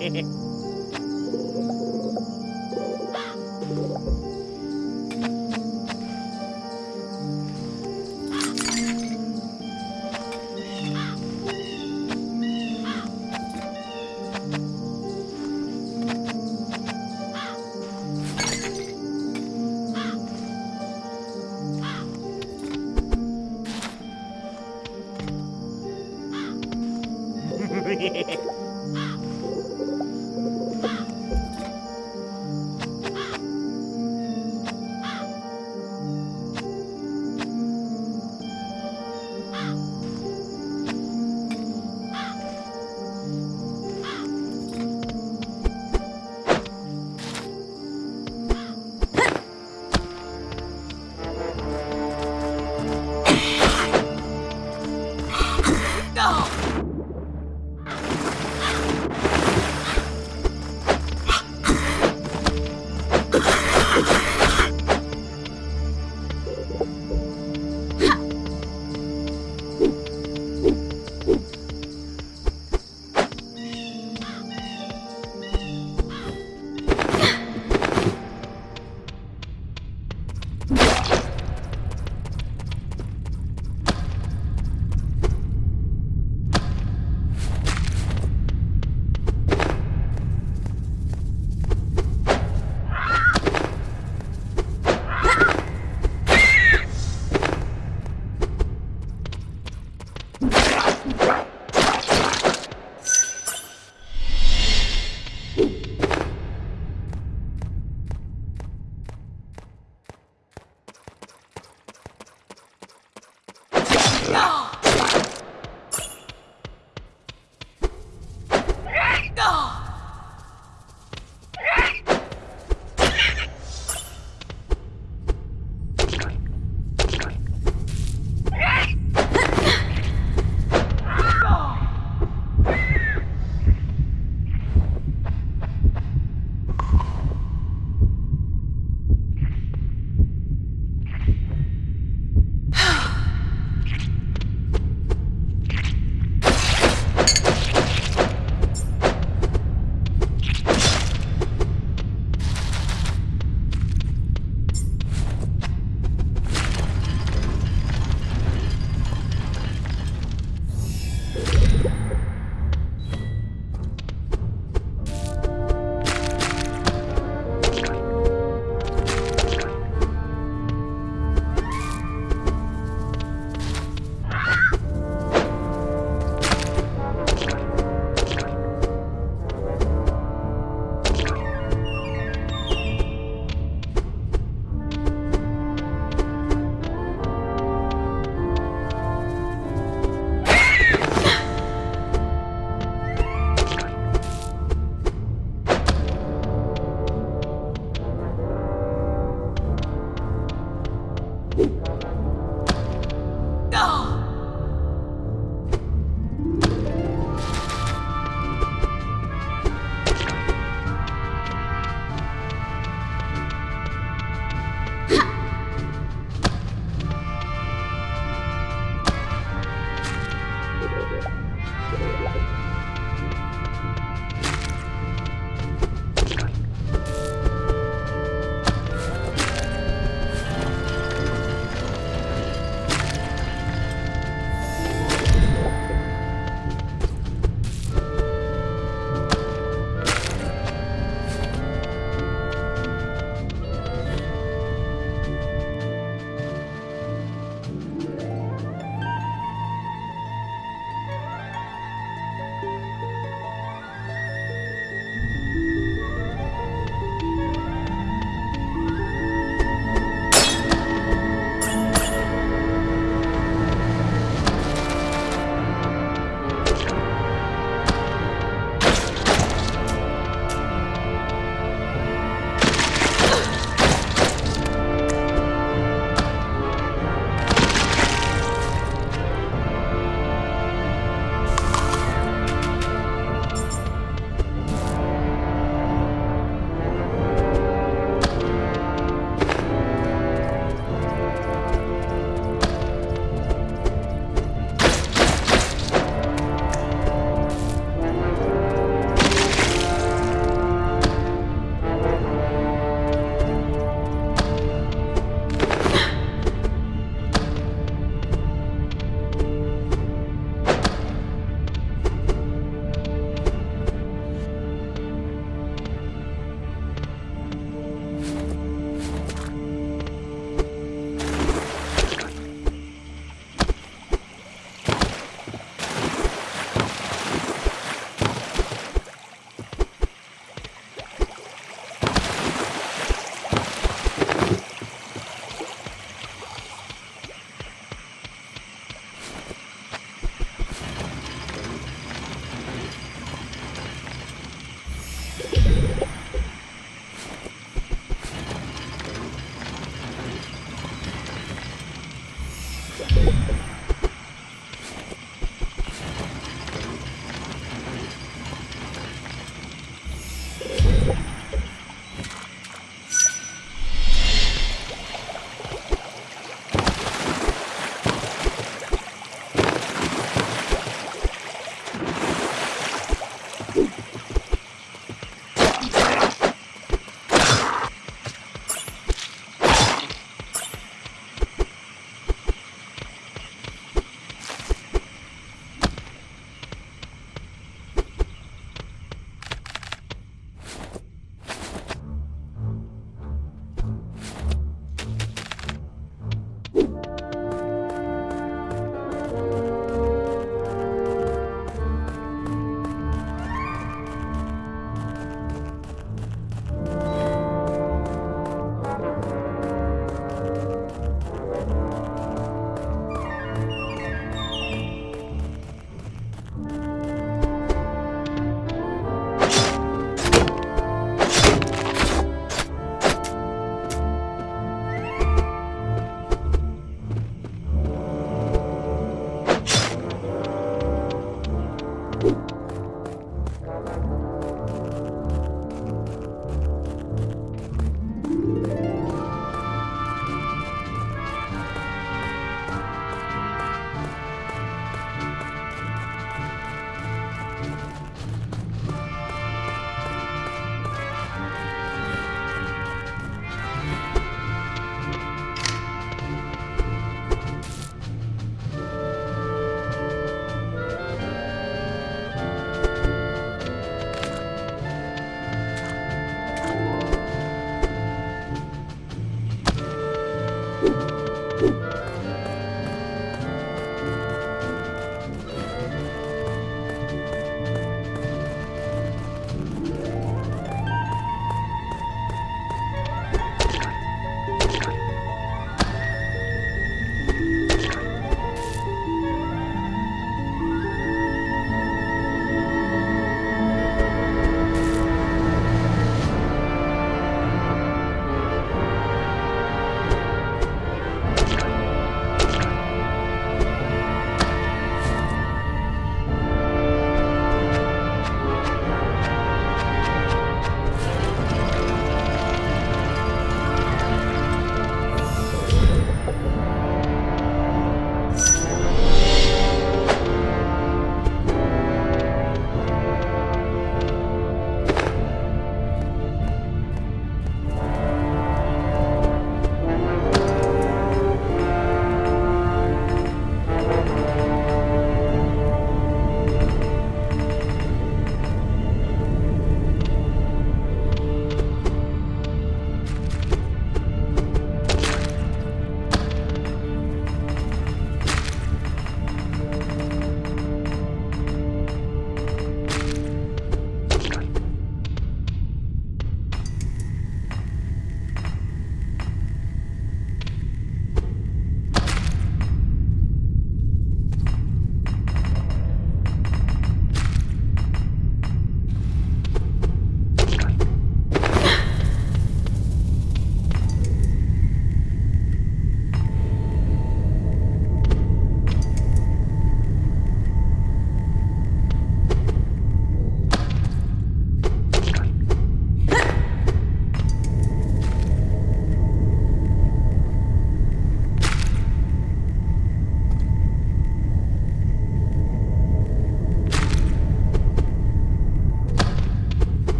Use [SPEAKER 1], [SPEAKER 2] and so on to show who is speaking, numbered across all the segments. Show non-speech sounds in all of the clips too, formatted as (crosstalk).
[SPEAKER 1] Jejeje. (laughs)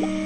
[SPEAKER 1] Thank you.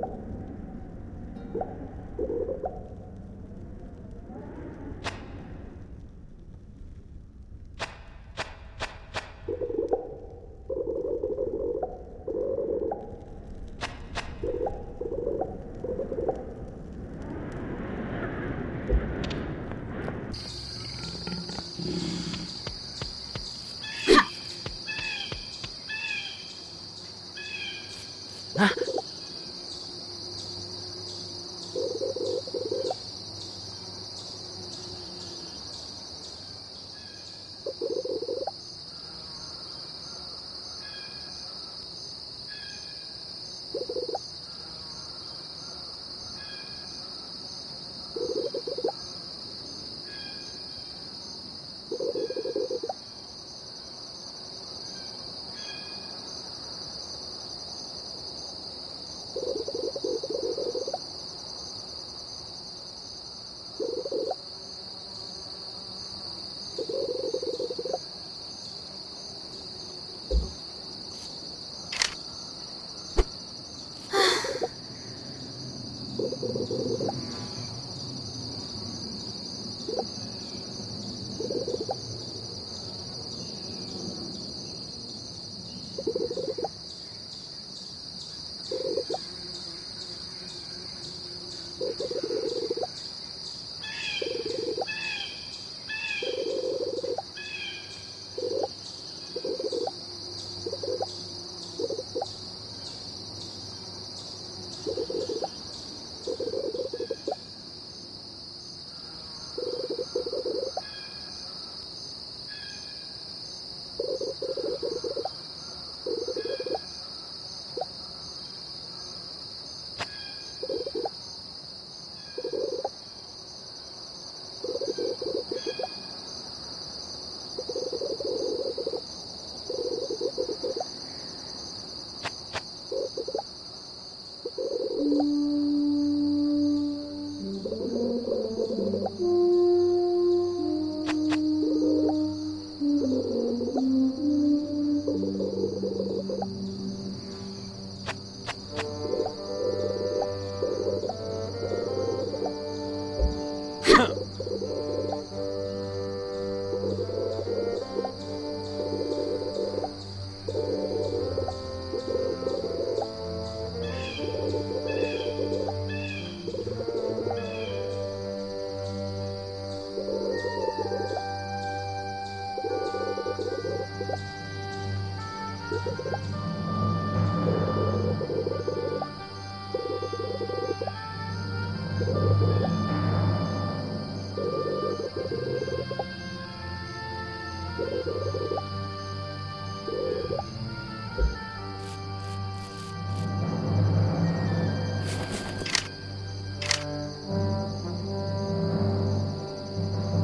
[SPEAKER 1] Thank you.